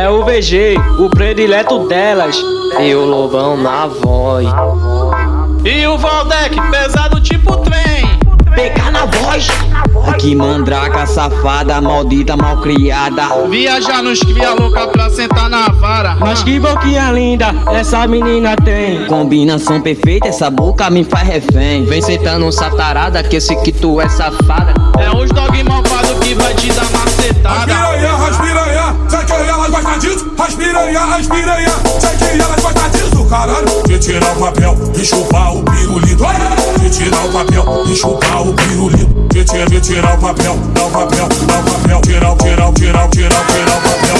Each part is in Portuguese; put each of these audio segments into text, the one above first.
É o VG, o predileto delas. E o Lobão na voz. E o Valdec, pesado tipo trem. PK na voz. Que mandraca safada, maldita malcriada. Viajar nos cria louca pra sentar na vara. Mas que boquinha linda essa menina tem. Combinação perfeita, essa boca me faz refém. Vem sentando satarada, que esse que tu é safada. É os dog malvado que vai te dar macetada. Aspiranha, aspiranha, sei que elas gostam disso. Aspiranha, aspiranha, sei que elas gostam disso, caralho. De tirar o papel e chupar o pirulito. De tirar o papel e chupar o pirulito. De tirar, de tirar o papel, dá o papel, dá o papel. Tirar, tirar, tirar, tirar, tirar o papel.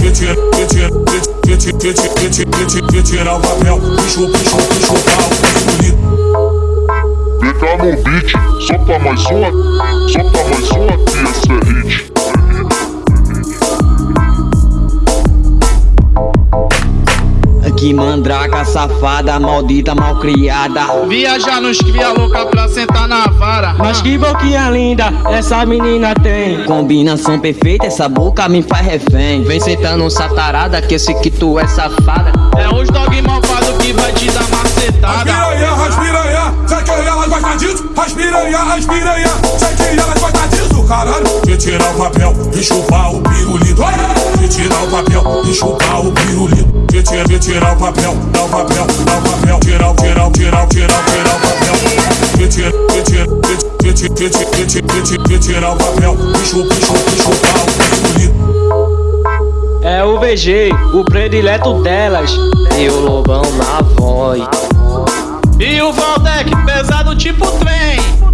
De tirar, de tirar, de tirar, de tirar, de tirar, o papel e chupar, e chupar, o pirulito. PK no beat, solta mais uma, solta mais uma Que mandraca safada, maldita malcriada. Viajar nos cria louca pra sentar na vara. Mas que boquinha linda essa menina tem. Combinação perfeita, essa boca me faz refém. Vem sentando satarada, que esse que tu é safada. É os dog malvado que vai te dar macetada. Aspiranha, aspiranha, sei que elas gostam disso. Aspiranha, aspiranha, sei que elas gostam disso, caralho. De tirar o papel e chupar o pirulito. De tirar o papel e chupar o pirulito. Tirar, tirar o papel, dá o papel, dá o papel. Tirar, tirar, tirar, tirar, tirar o papel. Tirar, tirar, tirar, o papel e chupar, e chupar, e chupar o pirulito. É o VG, o predileto delas. E o Lobão na voz. E o Valdec, pesado tipo trem.